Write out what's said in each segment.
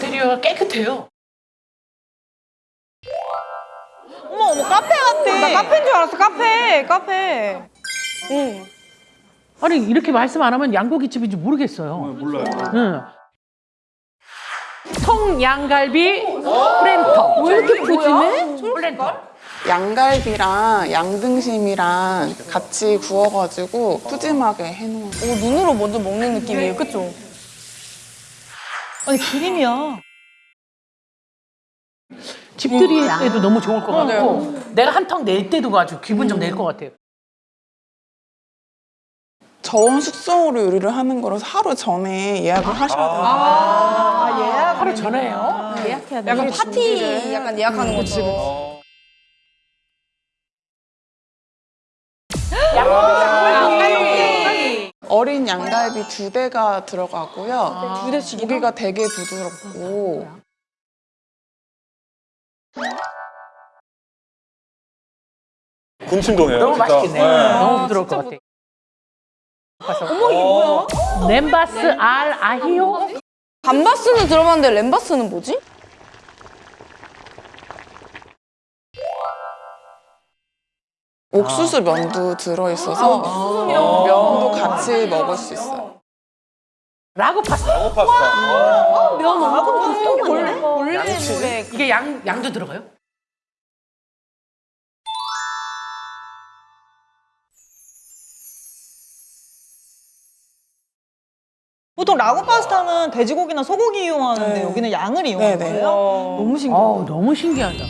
인테리어가 깨끗해요. 어머 어머 카페 같아. 나 카페인 줄 알았어 카페 카페. 응. 아니 이렇게 말씀 안 하면 양고기 집인지 모르겠어요. 몰라요. 응. 통양갈비 platter. 왜 이렇게 푸짐해? Platter. 양갈비랑 양등심이랑 같이 구워가지고 푸짐하게 해놓은 오 눈으로 먼저 먹는 느낌이에요, 그쵸? 아니 그림이야. 집들이에도 너무 좋을 것 같고 내가 한 턱 낼 때도 아주 기분 좀 낼 것 같아요. 저온 숙성으로 요리를 하는 거라서 하루 전에 예약을 하셔야 돼요. 아 예약. 하루 전에요. 예약해야 돼. 약간 파티 약간 예약하는 것처럼. 어린 양갈비 두 대가 들어가고요. 두 대씩 고기가 되게 부드럽고 군침도네요. 너무 진짜. 맛있겠네. 네. 너무 부드러울 것 같아. 어머 이게 뭐야? 렘바스 알 아히오? 감바스는 들어봤는데 램바스는 뭐지? 옥수수 면도 들어있어서 면도 같이 먹을 수 있어요. 라고 파스타. 어, 파스타. 면 엄청? 볼래 양치. 노래. 이게 양 양도 들어가요? 보통 라구 파스타는 돼지고기나 소고기 이용하는데 네. 여기는 양을 이용하는 네 네. 거예요? 너무 신기해. 어우 너무 신기하다.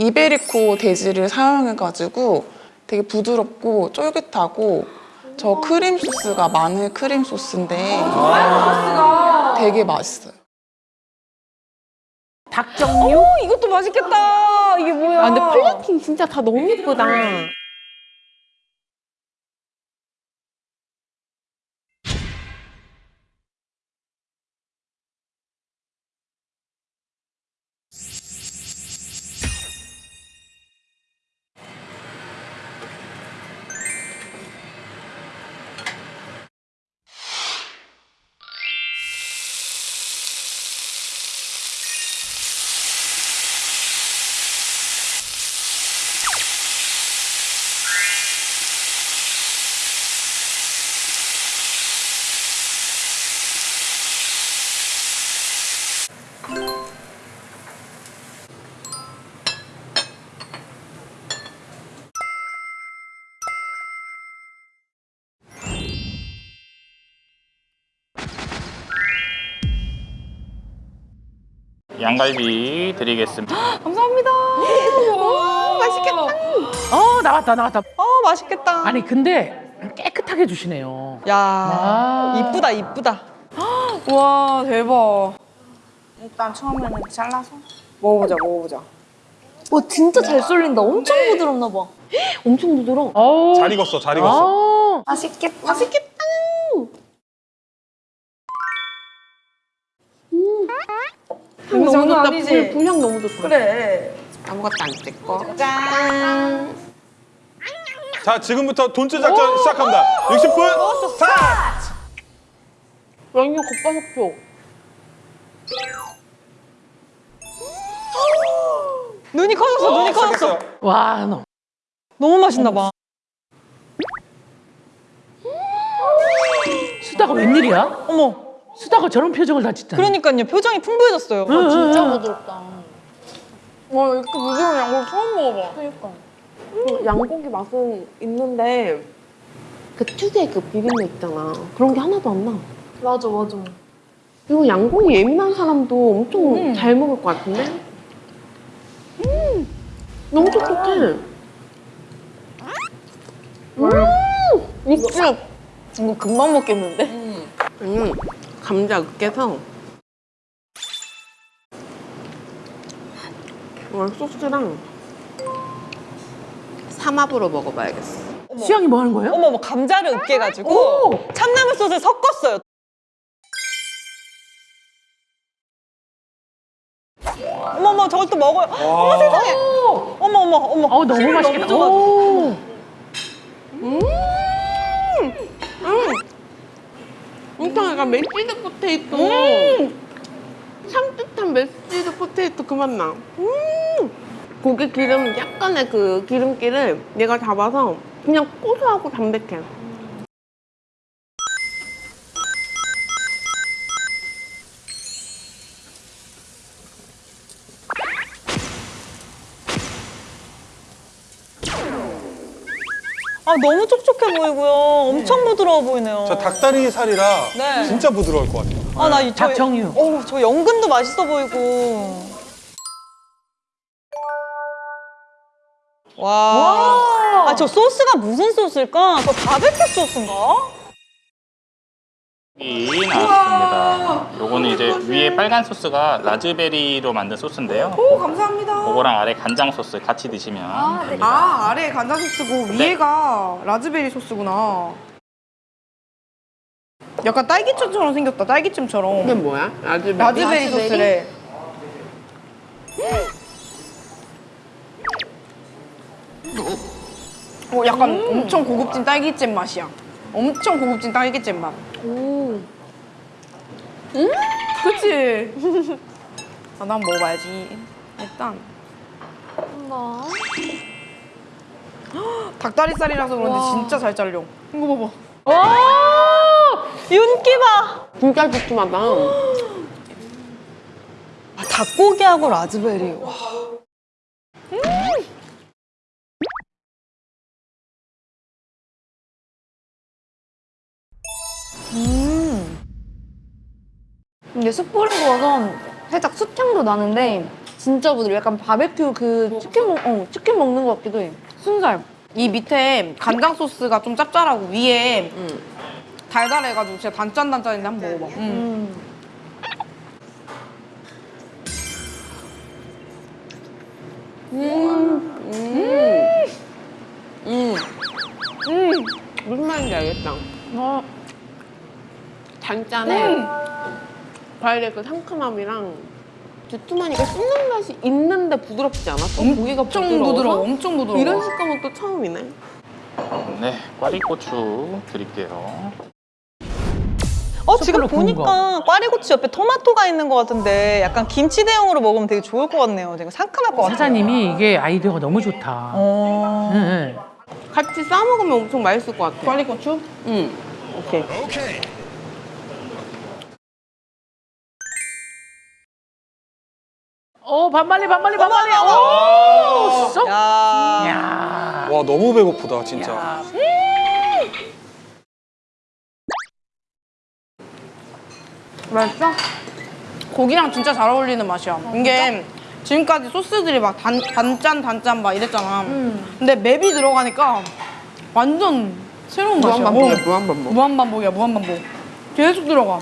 이베리코 돼지를 사용해가지고 되게 부드럽고 쫄깃하고 저 크림 소스가 마늘 크림 소스인데 되게 맛있어요. 닭 종류. 어, 이것도 맛있겠다. 이게 뭐야? 아, 근데 플레이팅 진짜 다 너무 예쁘다. 양갈비 드리겠습니다. 감사합니다. 오, 맛있겠다. 어 나왔다 나왔다. 어 맛있겠다. 아니 근데 깨끗하게 주시네요. 야 아. 이쁘다 이쁘다. 와, 대박. 일단 처음에는 잘라서 먹어보자 먹어보자 와, 진짜 잘 쏠린다. 엄청 부드럽나 봐. 엄청 부드러워. 잘 익었어, 잘 익었어. 어. 맛있겠다 맛있겠다. 불 너무 장난 좋다. 아니지? 불, 불향 너무 좋다. 그래. 아무것도 안 찍고 짠. 자, 지금부터 돈즈 작전 시작합니다. 60분 스타트! 완전 겉바속촉. 눈이 커졌어 눈이 커졌어. 시작했어요. 와 너. 너무 맛있나 봐. 수다가 웬일이야? 어머 수다가 저런 표정을 다 짓잖아. 그러니까요 표정이 풍부해졌어요. 진짜 부드럽다. 와, 이렇게 부드러운 양고기 처음 먹어봐. 그 양고기 맛은 있는데 그 특유의 그 비빔면 있잖아. 그런 게 하나도 안 나. 맞아, 맞아. 그리고 양고기 예민한 사람도 엄청 잘 먹을 것 같은데? 음, 너무 촉촉해. 육즙. 이거 금방 먹겠는데? 음, 감자 으깨서 소스랑 삼합으로 먹어봐야겠어. 어머. 수영이 뭐 하는 거예요? 어머 감자를 으깨가지고 오! 참나물 소스 섞었어요. 어머머 저걸 또 먹어요. 어머 세상에! 어머어머 어머, 어, 너무 맛있겠다. 너무 음! 음! 엄청 약간 mashed potato. 산뜻한 mashed potato 그 맛 나. 음. 고기 기름 약간의 그 기름기를 얘가 잡아서 그냥 고소하고 담백해. 아 너무 촉촉해 보이고요. 엄청 부드러워 보이네요. 저 닭다리 살이라 네. 진짜 부드러울 것 같아요. 아나 이 저. 닭정유. 어, 저 연근도 맛있어 보이고. 와. 아, 저 소스가 무슨 소스일까? 저 바베큐 소스인가? 이 나왔습니다. 요거는 이제 위에 빨간 소스가 라즈베리로 만든 소스인데요. 오 감사합니다. 그거랑 아래 간장 소스 같이 드시면 됩니다. 아 아래 간장 소스고 위에가 라즈베리 소스구나. 약간 딸기잼처럼 생겼다. 딸기잼처럼. 이게 뭐야? 라즈베리. 라즈베리 소스래. 어, 약간 엄청 고급진 딸기잼 맛이야. 엄청 고급진 딸기잼 맛. 음, 그치? 아, 난 먹어봐야지. 일단. 닭다리살이라서 그런지 진짜 잘 잘려. 이거 봐봐. 와! 윤기 봐! 진짜 두툼하다. 아, 닭고기하고 라즈베리. 와. 이게 숯 뿌린 거라서 살짝 숯향도 나는데 진짜 부드러워. 약간 바베큐 그 치킨 먹, 어, 치킨 먹는 것 같기도 해. 순살. 이 밑에 간장 소스가 좀 짭짤하고 위에 달달해가지고 진짜 단짠단짠인데 한번 먹어봐. 음. 무슨 말인지 알겠다. 어. 단짠에 과일의 그 상큼함이랑 두툼하니까 씹는 맛이 있는데 부드럽지 않았어? 고기가 엄청 부드러워서? 부드러워, 엄청 부드러워. 이런 식감은 또 처음이네. 네, 꽈리고추 드릴게요. 어, 지금 보니까 꽈리고추 옆에 토마토가 있는 것 같은데 약간 김치 대용으로 먹으면 되게 좋을 것 같네요. 되게 상큼할 것 같아요. 사장님이 이게 아이디어가 너무 좋다. 어... 응, 응. 같이 싸 먹으면 엄청 맛있을 것 같아. 꽈리고추? 응. 오케이. 오 어, 반말리 반말리 반말리. 오 쏙. 야. 야. 와 너무 배고프다 진짜. 야. 맛있어? 고기랑 진짜 잘 어울리는 맛이야. 이게 지금까지 소스들이 막 단, 단짠 단짠 막 이랬잖아. 근데 맵이 들어가니까 완전 새로운 맛이야. 무한반복이야, 어. 무한반복. 무한반복이야, 무한반복. 계속 들어가.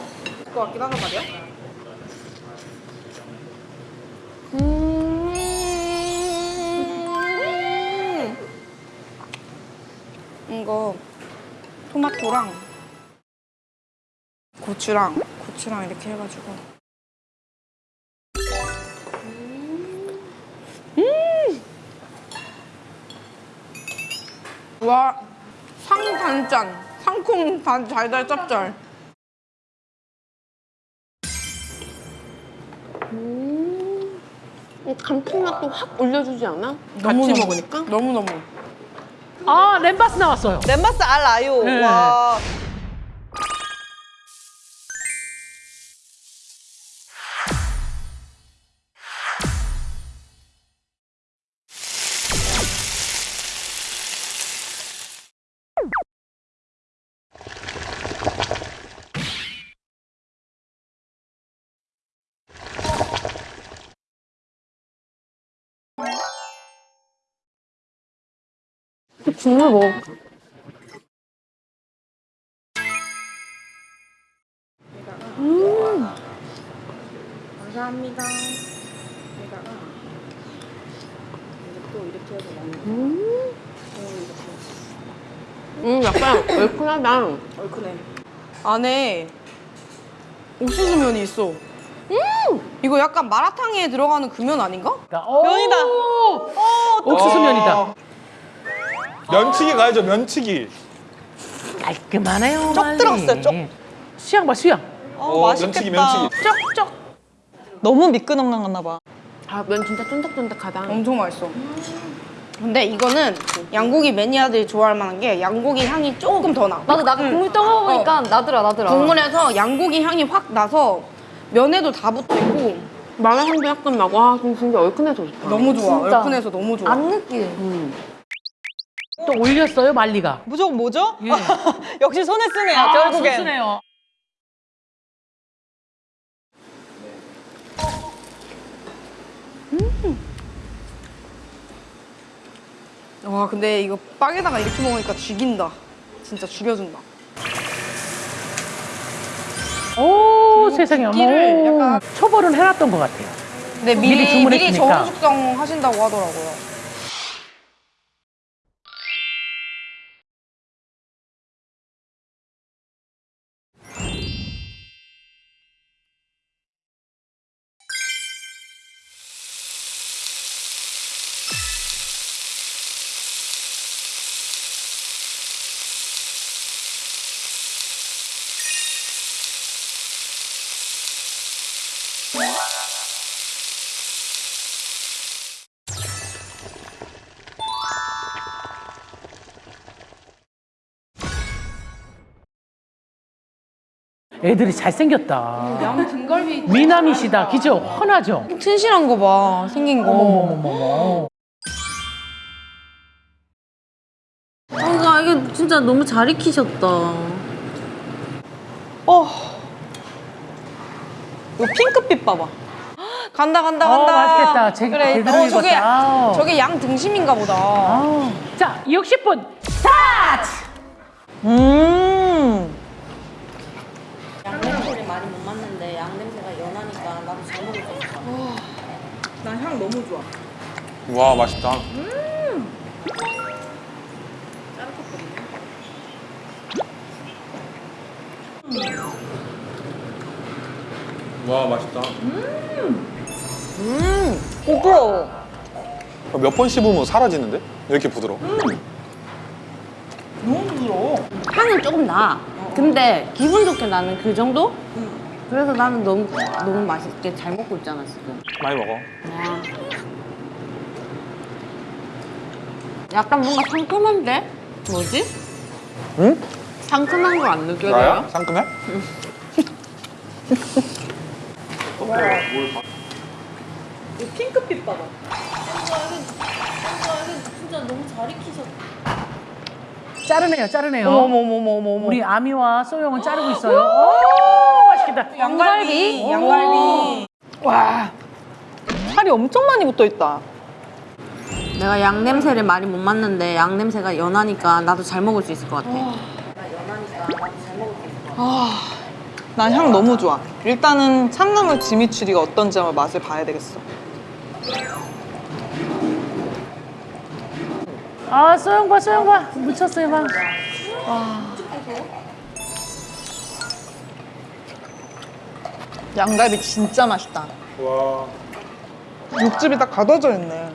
것 같긴 하단 말이야. 음. 이거 토마토랑 고추랑 고추랑 이렇게 해가지고 음! 와 상단짠 상콤 단 달달 짭짤 이 감칠맛도 확 올려주지 않아? 같이. 먹으니까? 너무너무 아 램바스 나왔어요. 램바스 알 아요. 네. 와. 국물 먹어. 감사합니다 음, 약간 얼큰하다. 얼큰해 안에 옥수수 면이 있어 이거 약간 마라탕에 들어가는 그 면 아닌가? 면이다. 옥수수 면이다. 면치기 가야죠, 면치기. 깔끔하네요. 쪽 말리. 들었어요, 쪽. 수양 봐, 수양. 어, 면치기, 맛있겠다. 면치기. 쪽 쪽. 너무 미끈한가 봐. 아, 면 진짜 쫀득쫀득하다. 엄청 맛있어. 근데 이거는 양고기 매니아들이 좋아할 만한 게 양고기 향이 조금 더 나. 맞아, 나 국물 떠먹으니까 나더라, 나더라. 국물에서 양고기 향이 확 나서 면에도 다 붙어 있고 마라 향도 약간 나고, 아, 진짜 얼큰해서 좋다. 너무 좋아. 진짜. 얼큰해서 너무 좋아. 안 느끼해. 또 올렸어요, 말리가. 무조건 뭐죠? 예. 역시 손에 쓰네요, 아, 결국엔. 소스네요. 와 근데 이거 빵에다가 이렇게 먹으니까 죽인다. 진짜 죽여준다. 오, 세상에. 어머. 약간- 초벌은 해놨던 것 같아요. 근데 미리 미리 미리 주문했으니까. 저온 숙성 하신다고 하더라고요. 애들이 잘생겼다. 양 등갈비. 미남이시다. 그죠? 훤하죠? 튼실한 거 봐. 생긴 거. 어머머머머. 아, 이게 진짜 너무 잘 익히셨다. 어. 이거 핑크빛 봐봐. 간다 간다 어, 간다. 맛있겠다. 제- 그래. 어, 저게. 아우. 저게 양 등심인가 보다. 아. 자, 60분 스타트! 음. 양냄새를 많이 못 맡는데 양냄새가 연하니까 나도 잘 먹을 수 있어. 난 향 너무 좋아. 와, 맛있다. 와, 맛있다. 부끄러워. 몇 번 씹으면 사라지는데? 이렇게 부드러워. 향은 조금 나. 근데 기분 좋게 나는 그 정도? 그래서 나는 너무 너무 맛있게 잘 먹고 있잖아 지금. 많이 먹어. 와. 약간 뭔가 상큼한데? 뭐지? 응? 상큼한 거 안 느껴져요? 나야? 상큼해? 이 핑크빛 봐봐. 진짜 너무 잘 익히셨다. 자르네요, 자르네요. 어머머머머머. 우리 아미와 소영은 자르고 있어요. 오, 맛있겠다. 양갈비. 양갈비. 와. 살이 엄청 많이 붙어 있다. 내가 양 냄새를 많이 못 맡는데 양 냄새가 연하니까 나도 잘 먹을 수 있을 것 같아. 난 향 너무 좋아. 일단은 참나물 지미추리가 어떤지 한번 맛을 봐야 되겠어. 아, 소영 봐, 소영 봐. 묻혔어요, 봐. 양갈비 진짜 맛있다. 와. 육즙이 딱 가둬져 있네.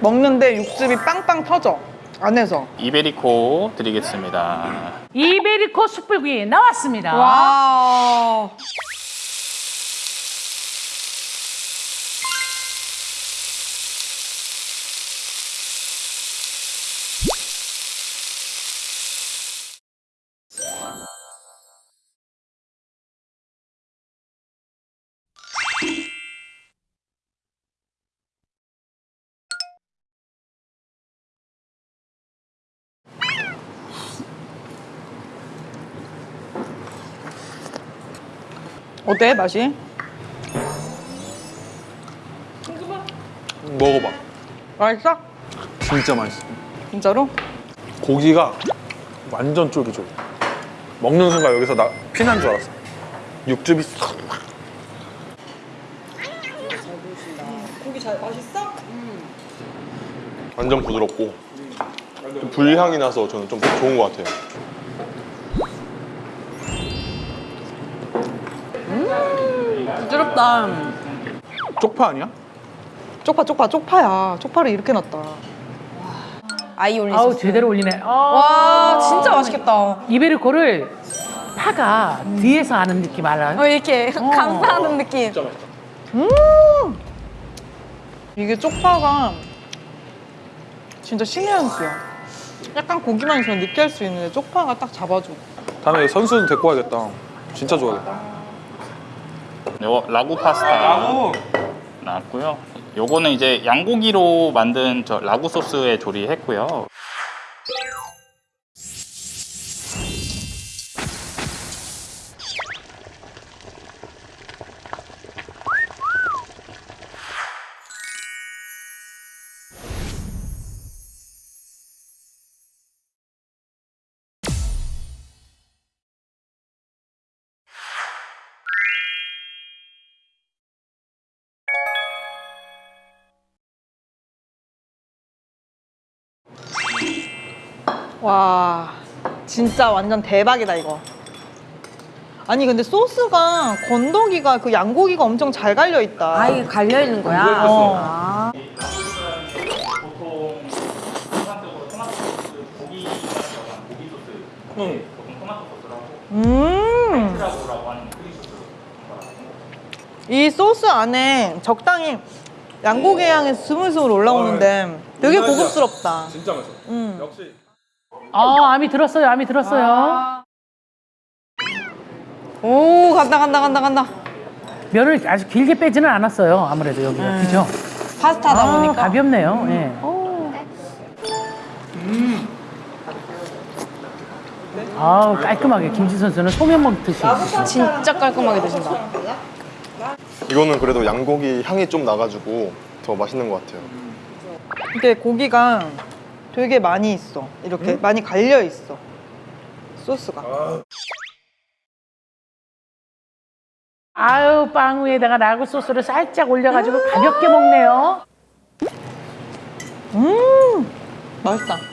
먹는데 육즙이 빵빵 터져. 안에서. 이베리코 드리겠습니다. 이베리코 숯불구이 나왔습니다. 와. 어때 맛이? 먹어봐. 맛있어? 진짜 맛있어. 진짜로? 고기가 완전 쫄깃쫄깃. 먹는 순간 여기서 나 피난 줄 알았어. 육즙이 싹. 고기 잘 맛있어? 완전 부드럽고 불향이 나서 저는 좀 좋은 것 같아요. 부드럽다. 쪽파 아니야? 쪽파 쪽파 쪽파야. 쪽파를 이렇게 놨다. 아이 올린 아우. 제대로 올리네. 아. 와 진짜 맛있겠다. 이베리코를 파가 뒤에서 하는 느낌 알아요? 어, 이렇게 감싸는 느낌. 이게 쪽파가 진짜 신의 한 수야. 약간 고기만 있으면 느끼할 수 있는데 쪽파가 딱 잡아줘. 다음에 선수도 데리고 와야겠다. 진짜 좋아하겠다. 요 라구 파스타 나왔고요. 요거는 이제 양고기로 만든 저 라구 소스에 조리했고요. 와 진짜 완전 대박이다 이거. 아니 근데 소스가 건더기가 그 양고기가 엄청 잘 갈려 있다. 아 이게 갈려 있는 거야? 어. 아. 토마토 소스 응. 음. 이 안에 적당히 양고기 향이 스물스물 올라오는데 되게 고급스럽다. 진짜 맛있어. 음. 역시. 아 암이 들었어요. 암이 들었어요. 오 간다 간다 간다 간다. 면을 아주 길게 빼지는 않았어요. 아무래도 여기가 그죠? 파스타다 아, 보니까. 가볍네요. 예. 아우 깔끔하게 김치 선수는 소면 먹듯이. 진짜 깔끔하게 드신다. 이거는 그래도 양고기 향이 좀 나가지고 더 맛있는 것 같아요. 이게 고기가 되게 많이 있어. 이렇게 많이 갈려 있어. 소스가. 아유 빵 위에다가 라구 소스를 살짝 올려가지고 가볍게 먹네요. 음 맛있다.